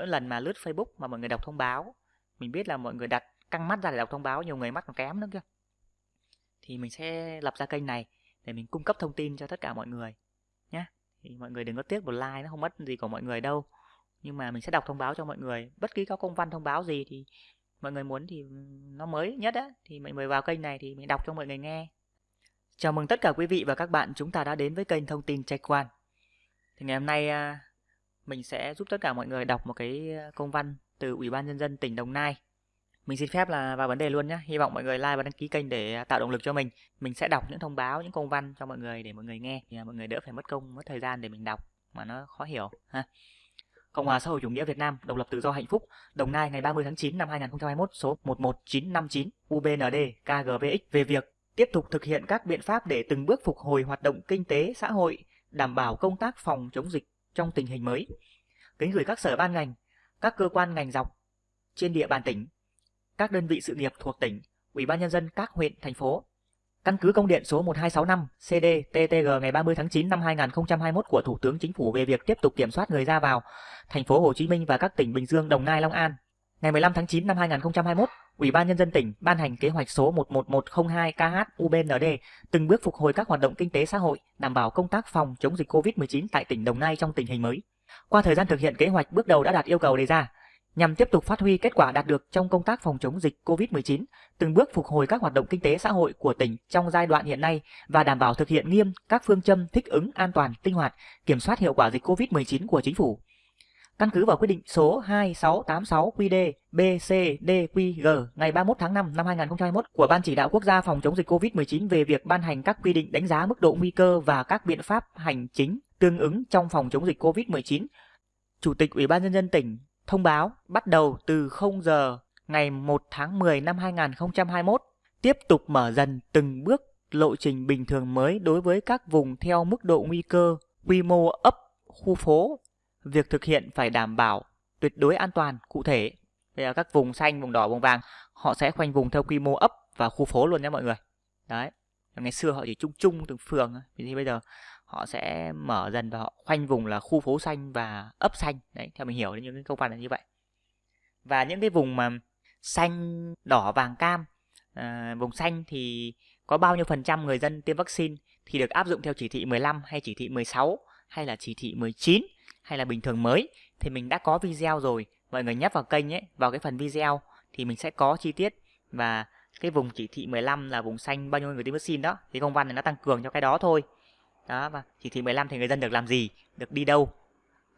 mỗi lần mà lướt Facebook mà mọi người đọc thông báo, mình biết là mọi người đặt căng mắt ra để đọc thông báo, nhiều người mắt còn kém nữa kia thì mình sẽ lập ra kênh này để mình cung cấp thông tin cho tất cả mọi người nhé thì mọi người đừng có tiếc một like nó không mất gì của mọi người đâu. Nhưng mà mình sẽ đọc thông báo cho mọi người. Bất kỳ có công văn thông báo gì thì mọi người muốn thì nó mới nhất á, thì mọi người vào kênh này thì mình đọc cho mọi người nghe. Chào mừng tất cả quý vị và các bạn chúng ta đã đến với kênh thông tin trạch quan. Thì ngày hôm nay à, mình sẽ giúp tất cả mọi người đọc một cái ờ, công văn từ Ủy ban nhân dân tỉnh Đồng Nai. Mình xin phép là vào vấn đề luôn nhé hy vọng mọi người like và đăng ký kênh để ờ, tạo động lực cho mình. Mình sẽ đọc những thông báo những công văn cho mọi người để mọi người nghe thì ờ, mọi người đỡ phải mất công mất thời gian để mình đọc mà nó khó hiểu ha. Cộng hòa xã hội chủ nghĩa Việt Nam, độc lập tự do hạnh phúc, Đồng Nai ngày 30 tháng 9 năm 2021 số 11959 UBND KGVX về việc tiếp tục thực hiện các biện pháp để từng bước phục hồi hoạt động kinh tế xã hội, đảm bảo công tác phòng chống dịch trong tình hình mới. Kính gửi các sở ban ngành, các cơ quan ngành dọc trên địa bàn tỉnh, các đơn vị sự nghiệp thuộc tỉnh, Ủy ban nhân dân các huyện, thành phố Căn cứ công điện số 1265 CD-TTG ngày 30 tháng 9 năm 2021 của Thủ tướng Chính phủ về việc tiếp tục kiểm soát người ra vào thành phố Hồ Chí Minh và các tỉnh Bình Dương, Đồng Nai, Long An. Ngày 15 tháng 9 năm 2021, Ủy ban nhân dân tỉnh ban hành kế hoạch số 11102 KH UBND từng bước phục hồi các hoạt động kinh tế xã hội, đảm bảo công tác phòng chống dịch COVID-19 tại tỉnh Đồng Nai trong tình hình mới. Qua thời gian thực hiện kế hoạch bước đầu đã đạt yêu cầu đề ra, nhằm tiếp tục phát huy kết quả đạt được trong công tác phòng chống dịch COVID-19, từng bước phục hồi các hoạt động kinh tế xã hội của tỉnh trong giai đoạn hiện nay và đảm bảo thực hiện nghiêm các phương châm thích ứng an toàn, linh hoạt, kiểm soát hiệu quả dịch COVID-19 của chính phủ. Căn cứ vào quyết định số 2686 QD BCDQG ngày 31 tháng 5 năm 2021 của Ban chỉ đạo quốc gia phòng chống dịch COVID-19 về việc ban hành các quy định đánh giá mức độ nguy cơ và các biện pháp hành chính tương ứng trong phòng chống dịch COVID-19, Chủ tịch Ủy ban nhân dân tỉnh thông báo bắt đầu từ 0 giờ ngày 1 tháng 10 năm 2021 tiếp tục mở dần từng bước lộ trình bình thường mới đối với các vùng theo mức độ nguy cơ, quy mô ấp, khu phố. Việc thực hiện phải đảm bảo tuyệt đối an toàn cụ thể. Bây giờ các vùng xanh, vùng đỏ, vùng vàng họ sẽ khoanh vùng theo quy mô ấp và khu phố luôn nhé mọi người. Đấy. Ngày xưa họ chỉ chung chung từng phường thì bây giờ họ sẽ mở dần và họ khoanh vùng là khu phố xanh và ấp xanh đấy theo mình hiểu những cái công văn là như vậy và những cái vùng mà xanh đỏ vàng cam à, vùng xanh thì có bao nhiêu phần trăm người dân tiêm vaccine thì được áp dụng theo chỉ thị 15 hay chỉ thị 16 hay là chỉ thị 19 hay là bình thường mới thì mình đã có video rồi. Mọi người nhấp vào kênh ấy, vào cái phần video thì mình sẽ có chi tiết. Và cái vùng chỉ thị 15 là vùng xanh, bao nhiêu người tiêm vaccine đó, thì công văn này nó tăng cường cho cái đó thôi. Đó, và chỉ thị 15 thì người dân được làm gì? Được đi đâu?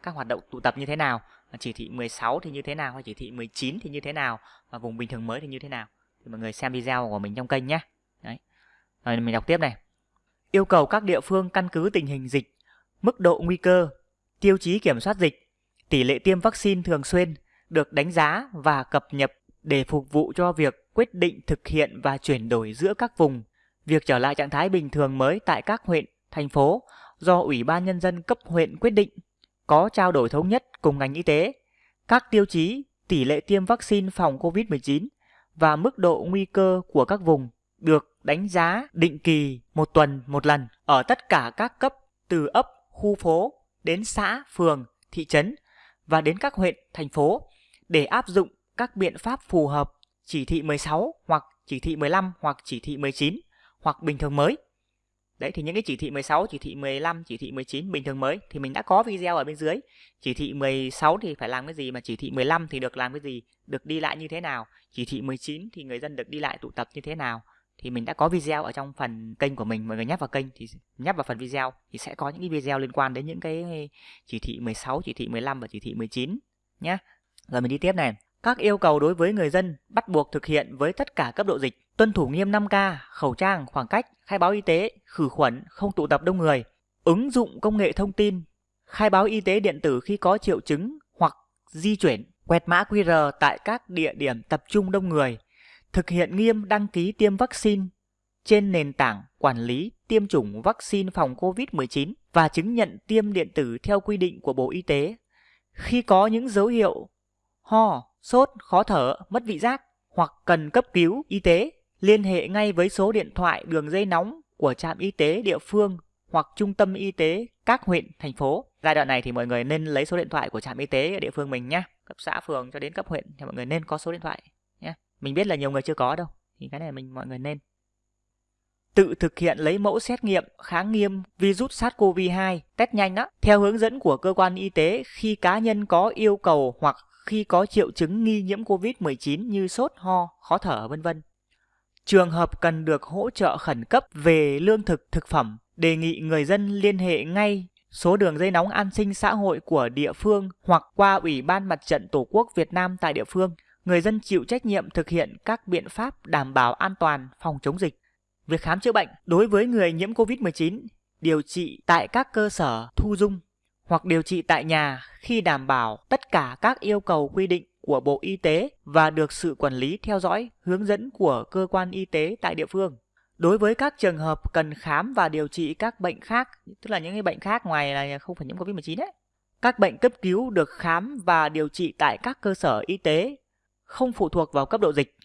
Các hoạt động tụ tập như thế nào? Và chỉ thị 16 thì như thế nào? Hay chỉ thị 19 thì như thế nào? Và vùng bình thường mới thì như thế nào? Thì mọi người xem video của mình trong kênh nhé. Đấy. Rồi mình đọc tiếp này. Yêu cầu các địa phương căn cứ tình hình dịch, mức độ nguy cơ tiêu chí kiểm soát dịch. Tỷ lệ tiêm vaccine thường xuyên được đánh giá và cập nhật để phục vụ cho việc quyết định thực hiện và chuyển đổi giữa các vùng. Việc trở lại trạng thái bình thường mới tại các huyện thành phố do Ủy ban Nhân dân cấp huyện quyết định, có trao đổi thống nhất cùng ngành y tế, các tiêu chí tỷ lệ tiêm vaccine phòng COVID-19 và mức độ nguy cơ của các vùng được đánh giá định kỳ một tuần một lần ở tất cả các cấp từ ấp, khu phố đến xã, phường, thị trấn và đến các huyện, thành phố để áp dụng các biện pháp phù hợp chỉ thị 16 hoặc chỉ thị 15 hoặc chỉ thị 19 hoặc bình thường mới. Đấy thì những cái chỉ thị 16, chỉ thị 15, chỉ thị 19 bình thường mới thì mình đã có video ở bên dưới. Chỉ thị 16 thì phải làm cái gì mà chỉ thị 15 thì được làm cái gì, được đi lại như thế nào. Chỉ thị 19 thì người dân được đi lại tụ tập như thế nào. Thì mình đã có video ở trong phần kênh của mình, mọi người nhắc vào kênh thì nhắc vào phần video thì sẽ có những cái video liên quan đến những cái chỉ thị 16, chỉ thị 15 và chỉ thị 19 nhé. Rồi mình đi tiếp này. Các yêu cầu đối với người dân bắt buộc thực hiện với tất cả cấp độ dịch, tuân thủ nghiêm 5K, khẩu trang, khoảng cách, khai báo y tế, khử khuẩn, không tụ tập đông người, ứng dụng công nghệ thông tin, khai báo y tế điện tử khi có triệu chứng hoặc di chuyển, quẹt mã QR tại các địa điểm tập trung đông người, thực hiện nghiêm đăng ký tiêm vaccine trên nền tảng quản lý tiêm chủng vaccine phòng COVID-19 và chứng nhận tiêm điện tử theo quy định của Bộ Y tế. Khi có những dấu hiệu ho, sốt, khó thở, mất vị giác hoặc cần cấp cứu y tế, liên hệ ngay với số điện thoại đường dây nóng của trạm y tế địa phương hoặc trung tâm y tế các huyện, thành phố. Giai đoạn này thì mọi người nên lấy số điện thoại của trạm y tế ở địa phương mình nhé. Cấp xã, phường cho đến cấp huyện thì mọi người nên có số điện thoại. Mình biết là nhiều người chưa có đâu. Thì cái này mình mọi người nên tự thực hiện lấy mẫu xét nghiệm kháng nghiêm virus SARS-CoV-2 test nhanh đó theo hướng dẫn của cơ quan y tế khi cá nhân có yêu cầu hoặc khi có triệu chứng nghi nhiễm COVID-19 như sốt, ho, khó thở vân vân. Trường hợp cần được hỗ trợ khẩn cấp về lương thực thực phẩm, đề nghị người dân liên hệ ngay số đường dây nóng an sinh xã hội của địa phương hoặc qua Ủy ban Mặt trận Tổ quốc Việt Nam tại địa phương. Người dân chịu trách nhiệm thực hiện các biện pháp đảm bảo an toàn phòng chống dịch. Việc khám chữa bệnh đối với người nhiễm COVID-19, điều trị tại các cơ sở thu dung hoặc điều trị tại nhà khi đảm bảo tất cả các yêu cầu quy định của Bộ Y tế và được sự quản lý theo dõi, hướng dẫn của cơ quan y tế tại địa phương. Đối với các trường hợp cần khám và điều trị các bệnh khác, tức là những cái bệnh khác ngoài là không phải nhiễm COVID-19 đấy, các bệnh cấp cứu được khám và điều trị tại các cơ sở y tế không phụ thuộc vào cấp độ dịch.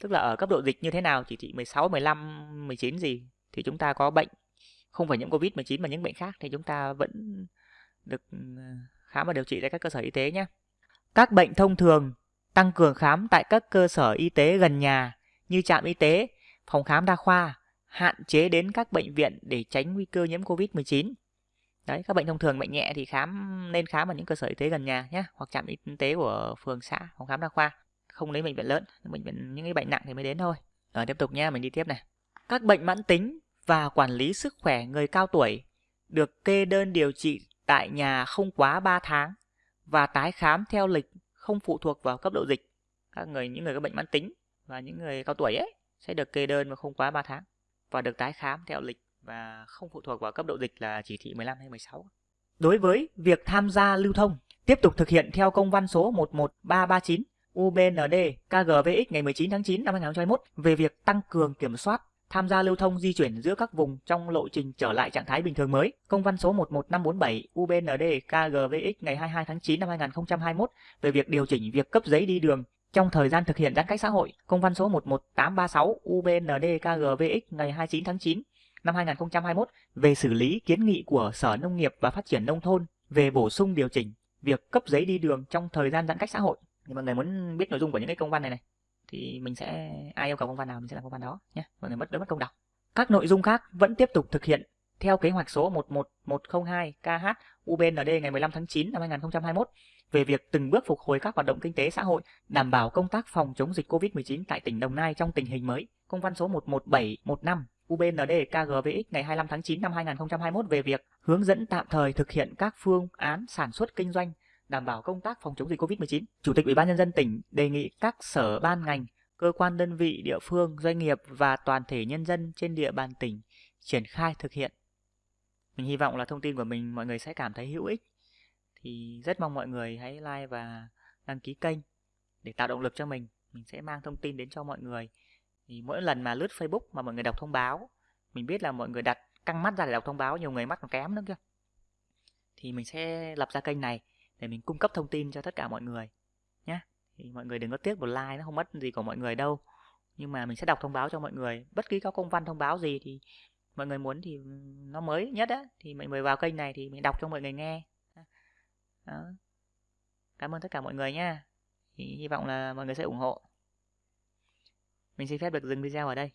Tức là ở cấp độ dịch như thế nào, chỉ thị 16, 15, 19 gì thì chúng ta có bệnh không phải nhiễm COVID-19 mà những bệnh khác thì chúng ta vẫn được ừ, khám và điều trị tại các cơ sở y tế nhé. Các bệnh thông thường tăng cường khám tại các cơ sở y tế gần nhà như trạm y tế, phòng khám đa khoa, hạn chế đến các bệnh viện để tránh nguy cơ nhiễm COVID-19. Đấy, các bệnh thông thường bệnh nhẹ thì khám nên khám ở những cơ sở y tế gần nhà nhé, hoặc trạm y tế của phường xã, phòng khám đa khoa. Không lấy bệnh viện lớn, bệnh viện những cái bệnh nặng thì mới đến thôi. Rồi tiếp tục nhé, mình đi tiếp này. Các bệnh mãn tính và quản lý sức khỏe người cao tuổi được kê đơn điều trị tại nhà không quá 3 tháng và tái khám theo lịch không phụ thuộc vào cấp độ dịch. Các người những người có bệnh mãn tính và những người cao tuổi ấy sẽ được kê đơn mà không quá 3 tháng và được tái khám theo lịch và không phụ thuộc vào cấp độ dịch là chỉ thị 15 hay 16. Đối với việc tham gia lưu thông, tiếp tục thực hiện theo công văn số 11339 UBND KGVX ngày 19 tháng 9 năm 2021 về việc tăng cường kiểm soát tham gia lưu thông di chuyển giữa các vùng trong lộ trình trở lại trạng thái bình thường mới. Công văn số 11547 UBND KGVX ngày 22 tháng 9 năm 2021 về việc điều chỉnh việc cấp giấy đi đường trong thời gian thực hiện giãn cách xã hội. Công văn số 11836 UBND KGVX ngày 29 tháng 9 năm 2021 về xử lý kiến nghị của Sở Nông nghiệp và Phát triển Nông thôn về bổ sung điều chỉnh việc cấp giấy đi đường trong thời gian giãn cách xã hội. Thì mọi người muốn biết nội dung của những cái công văn này này thì mình sẽ ai yêu cầu công văn nào mình sẽ làm công văn đó nhé mọi người mất đỡ mất công đọc các nội dung khác vẫn tiếp tục thực hiện theo kế hoạch số 11102 KH UBND ngày 15 tháng 9 năm 2021 về việc từng bước phục hồi các hoạt động kinh tế xã hội, đảm bảo công tác phòng chống dịch COVID-19 tại tỉnh Đồng Nai trong tình hình mới. Công văn số 11715 UBND KGVX ngày 25 tháng 9 năm 2021 về việc hướng dẫn tạm thời thực hiện các phương án sản xuất kinh doanh đảm bảo công tác phòng chống dịch COVID-19. Chủ tịch Ủy ban nhân dân tỉnh đề nghị các sở ban ngành, cơ quan đơn vị địa phương, doanh nghiệp và toàn thể nhân dân trên địa bàn tỉnh triển khai thực hiện. Mình hy vọng là thông tin của mình mọi người sẽ cảm thấy hữu ích. Thì rất mong mọi người hãy like và đăng ký kênh để tạo động lực cho mình. Mình sẽ mang thông tin đến cho mọi người. Thì mỗi lần mà lướt Facebook mà mọi người đọc thông báo, mình biết là mọi người đặt căng mắt ra để đọc thông báo, nhiều người mắt còn kém nữa kia. Thì mình sẽ lập ra kênh này để mình cung cấp thông tin cho tất cả mọi người nhé thì mọi người đừng có tiếc một like nó không mất gì của mọi người đâu nhưng mà mình sẽ đọc thông báo cho mọi người bất kỳ có công văn thông báo gì thì mọi người muốn thì nó mới nhất á thì mọi người vào kênh này thì mình đọc cho mọi người nghe đó. cảm ơn tất cả mọi người nha thì hy vọng là mọi người sẽ ủng hộ mình xin phép được dừng video ở đây.